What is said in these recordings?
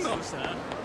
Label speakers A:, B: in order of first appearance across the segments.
A: ん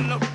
A: の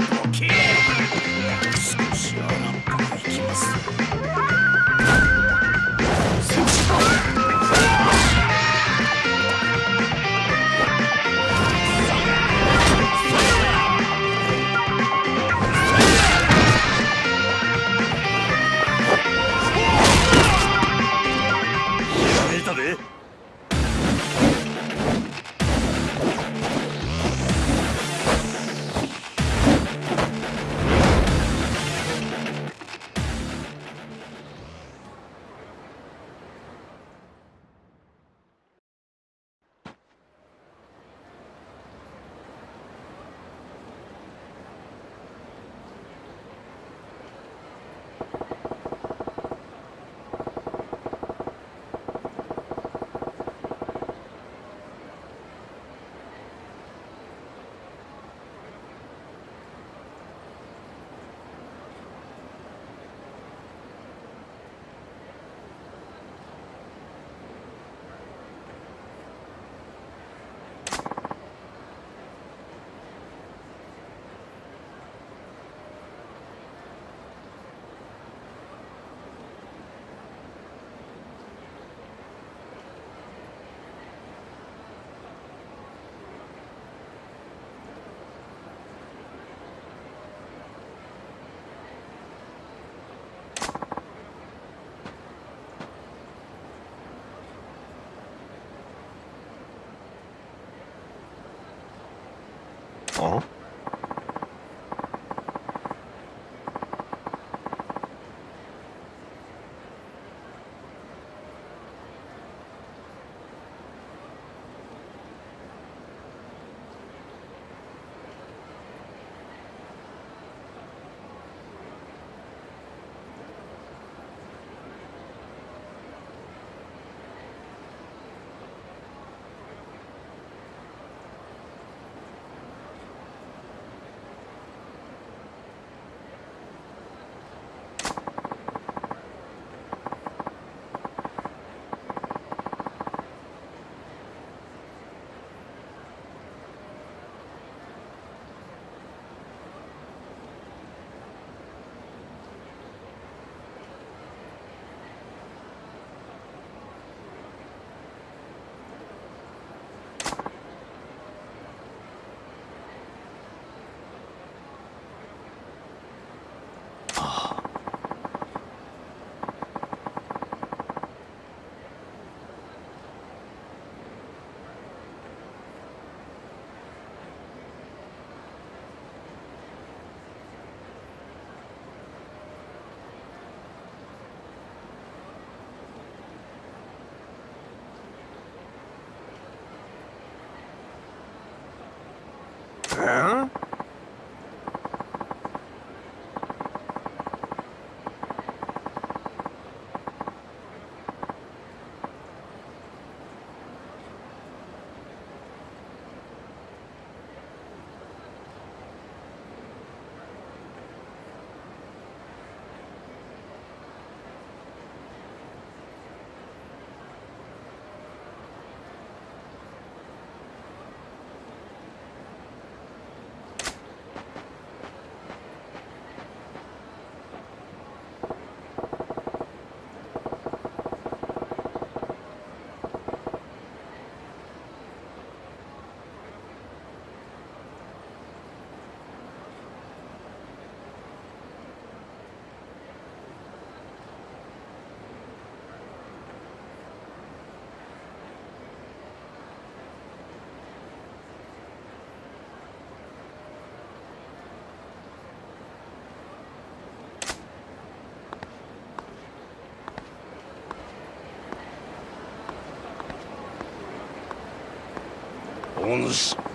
A: お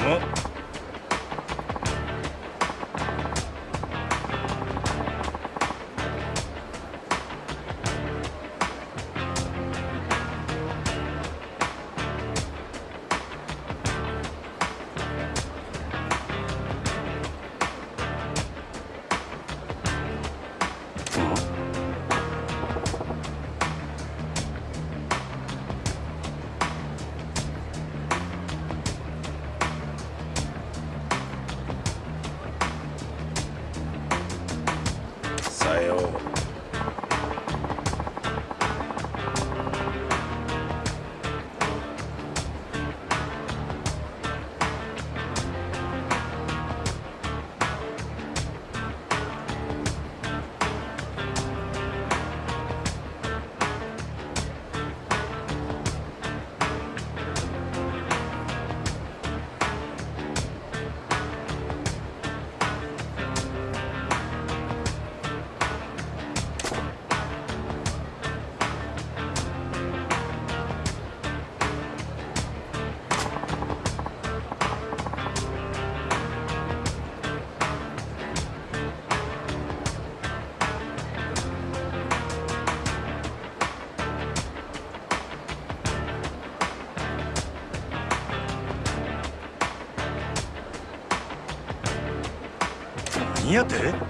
B: Uhum. 何やて？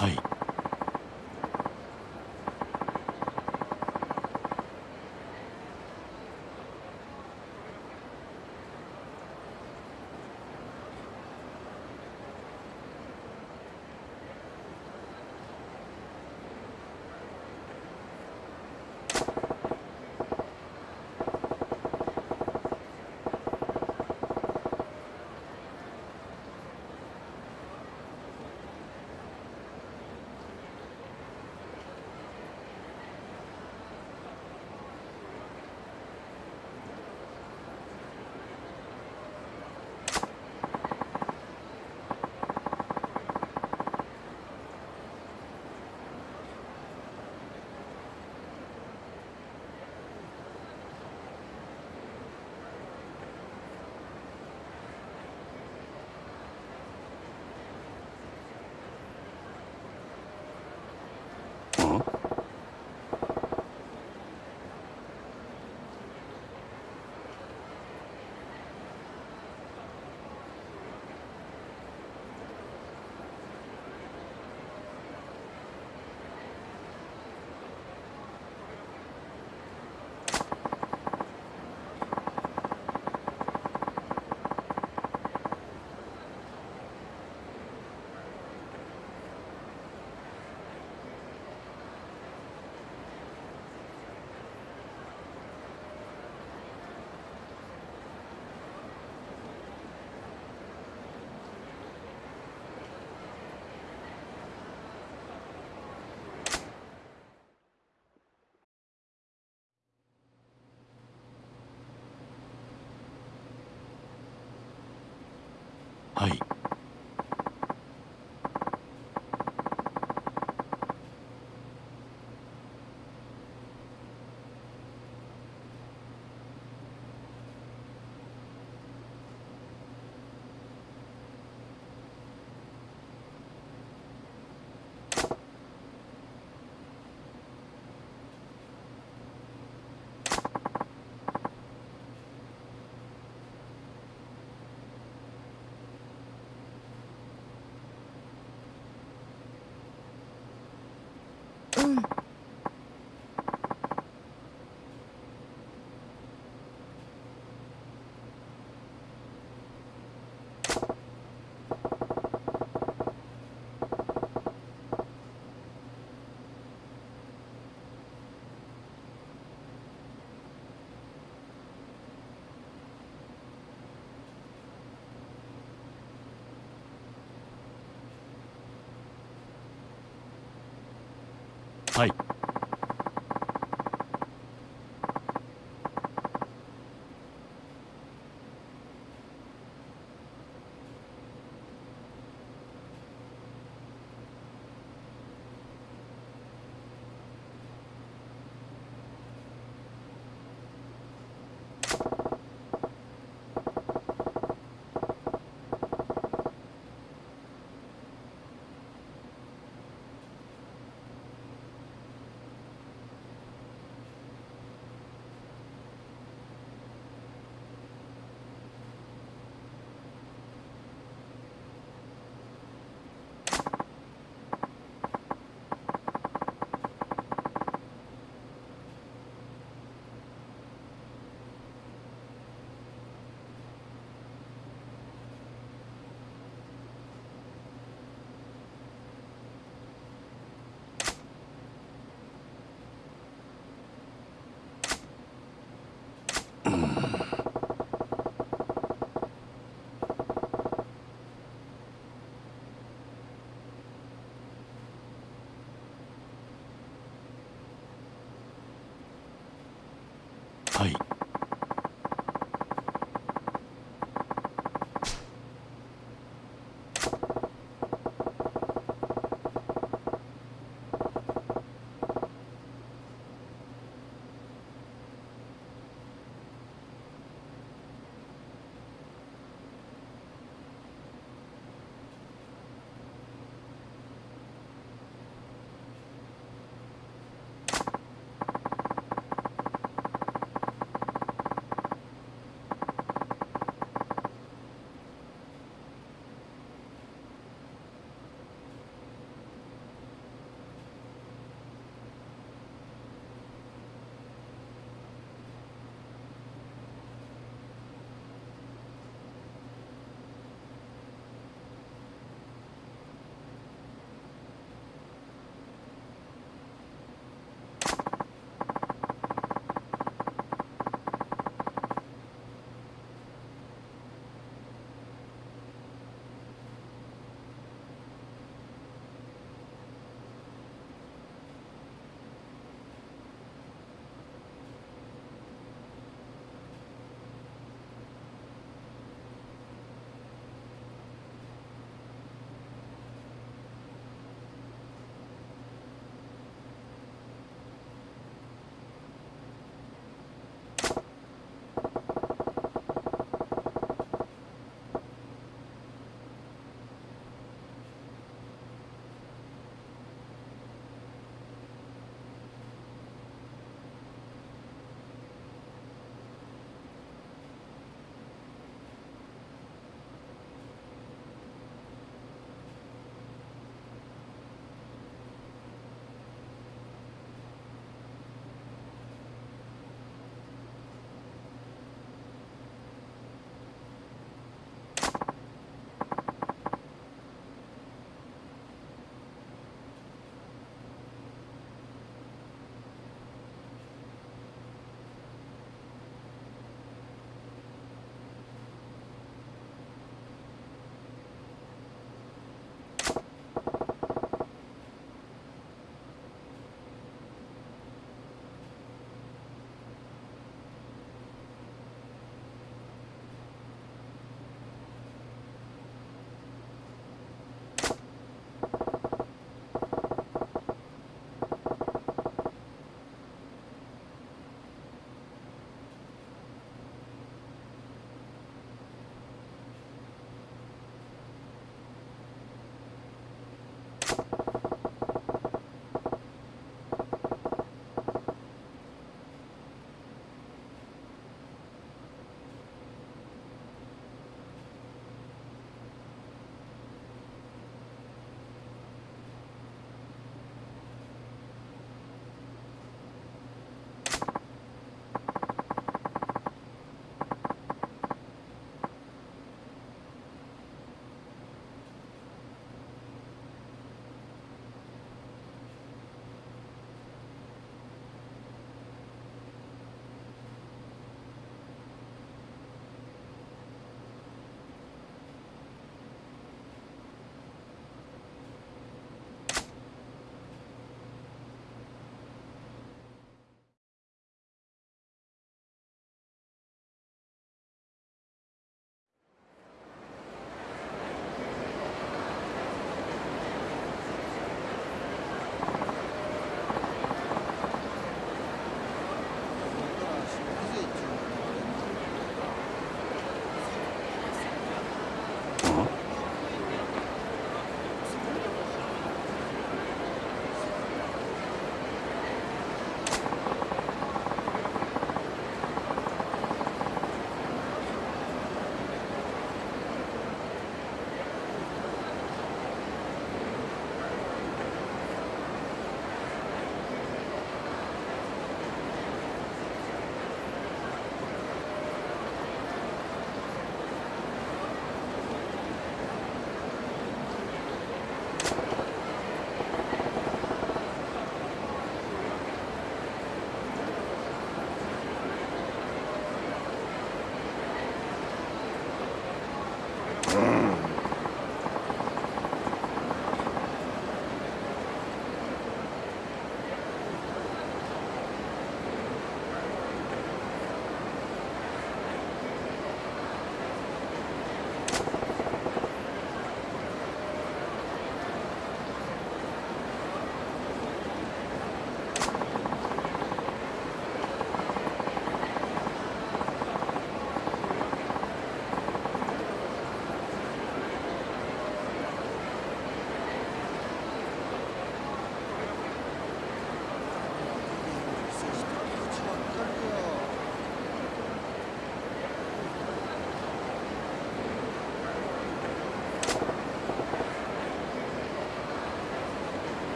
B: さい。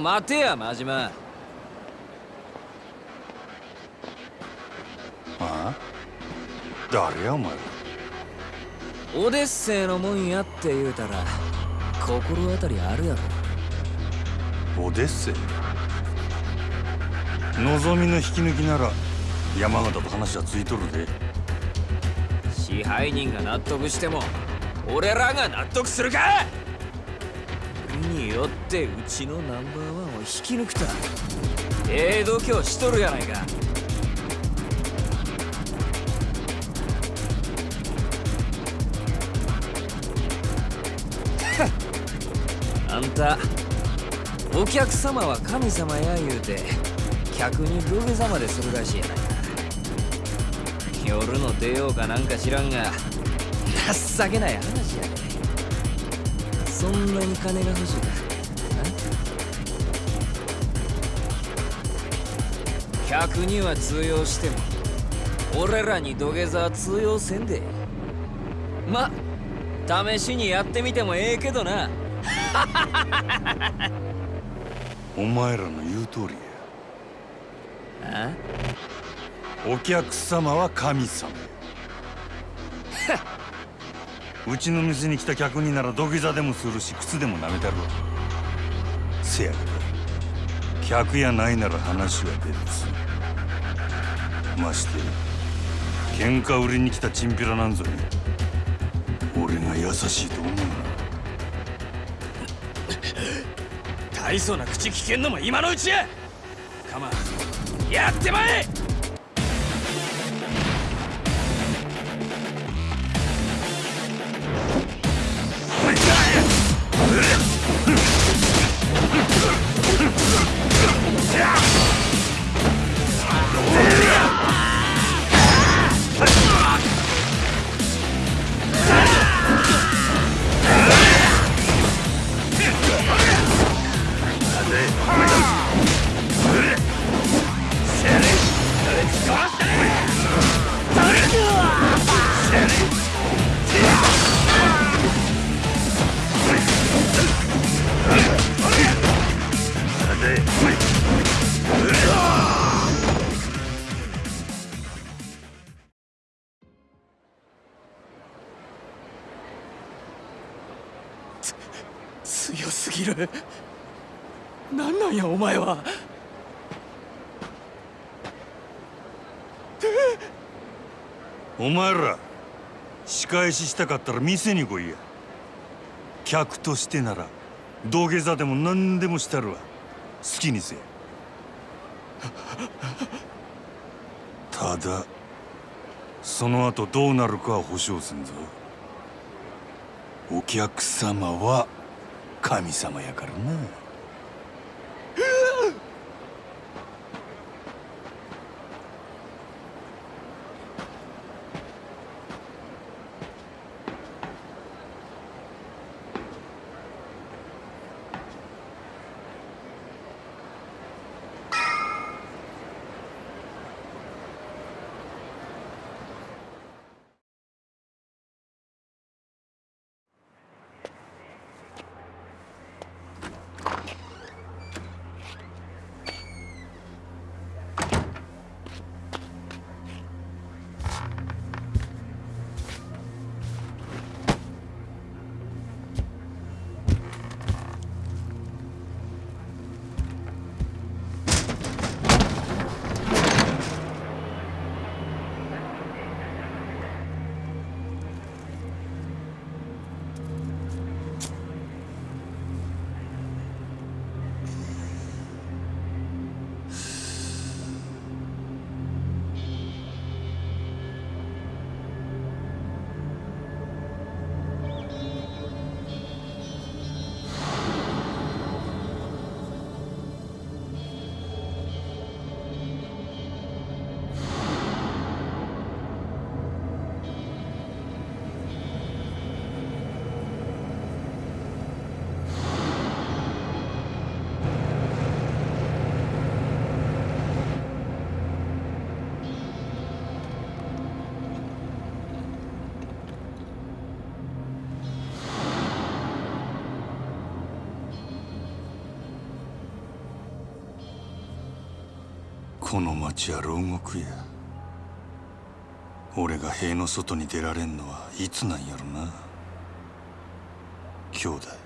C: 待てや真島。
B: ああ？誰やお前？
C: オデッセイのもんやって言うたら心当たりあるやろ。
B: オデッセイ？望みの引き抜きなら山形と話はついとるで。
C: 支配人が納得しても俺らが納得するかってうちのナンバーワンを引き抜くたええ度胸しとるやないか。あんたお客様は神様や言うて客に土下座までするらしいやないか。夜の出ようかなんか知らんが情けない話やで。そんなに金が欲しいか。客には通用しても俺らに土下座は通用せんで。ま試しにやってみてもええけどな。
B: お前らの言う通りや。
C: あ？
B: お客様は神様や。うちの店に来た客になら土下座でもするし靴でも舐めたるわ。せやけど客やないなら話は別まして喧嘩売りに来たチンピラなんぞ。に俺が優しいと思うな。
C: 大層な口聞けんのも今のうちや。カマやってまえ！お前
B: ら仕返ししたかったら店に来いや。客としてなら土下座でも何でもしたるわ。好きにせただその後どうなるかは保証せんぞ。お客様は神様やからな。この町は牢獄や。俺が塀の外に出られんのはいつなんやろな。兄弟。